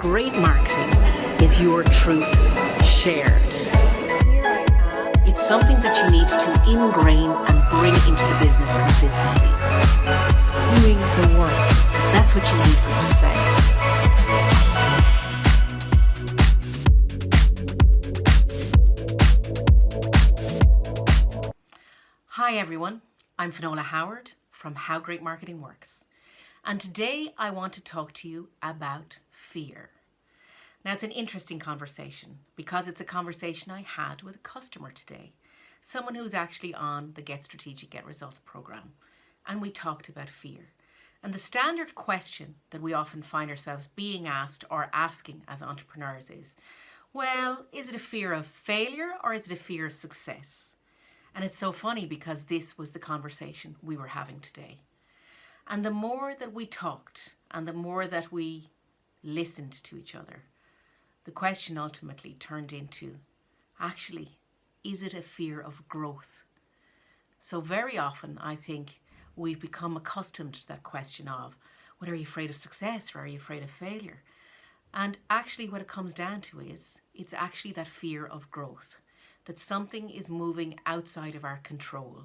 Great marketing is your truth shared. It's something that you need to ingrain and bring into the business consistently. Doing the work. That's what you need for success. Hi everyone, I'm Finola Howard from How Great Marketing Works. And today I want to talk to you about fear. Now it's an interesting conversation because it's a conversation I had with a customer today, someone who's actually on the Get Strategic, Get Results program. And we talked about fear. And the standard question that we often find ourselves being asked or asking as entrepreneurs is, well, is it a fear of failure or is it a fear of success? And it's so funny because this was the conversation we were having today. And the more that we talked and the more that we listened to each other, the question ultimately turned into, actually, is it a fear of growth? So very often I think we've become accustomed to that question of, what are you afraid of success or are you afraid of failure? And actually what it comes down to is, it's actually that fear of growth, that something is moving outside of our control,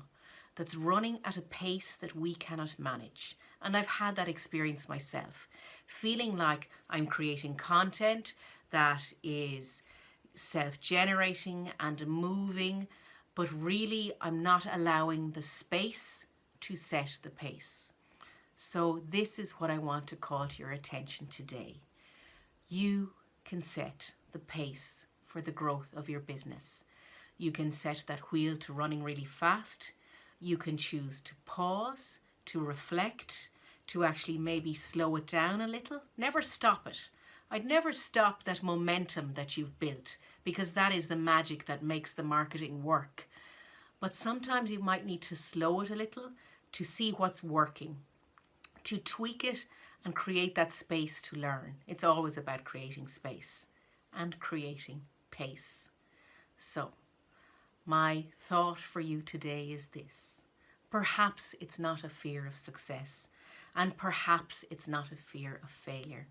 that's running at a pace that we cannot manage. And I've had that experience myself, feeling like I'm creating content that is self-generating and moving, but really I'm not allowing the space to set the pace. So this is what I want to call to your attention today. You can set the pace for the growth of your business. You can set that wheel to running really fast. You can choose to pause, to reflect, to actually maybe slow it down a little. Never stop it. I'd never stop that momentum that you've built because that is the magic that makes the marketing work. But sometimes you might need to slow it a little to see what's working, to tweak it and create that space to learn. It's always about creating space and creating pace. So my thought for you today is this. Perhaps it's not a fear of success and perhaps it's not a fear of failure.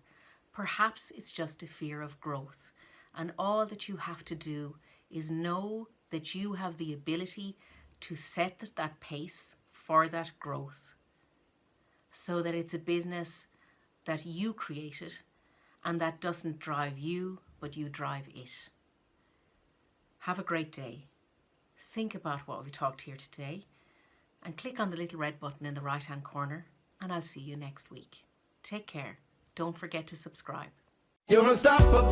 Perhaps it's just a fear of growth and all that you have to do is know that you have the ability to set that pace for that growth so that it's a business that you created and that doesn't drive you but you drive it. Have a great day think about what we talked here today and click on the little red button in the right hand corner and I'll see you next week. Take care. Don't forget to subscribe. You're unstoppable.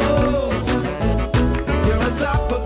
You're unstoppable.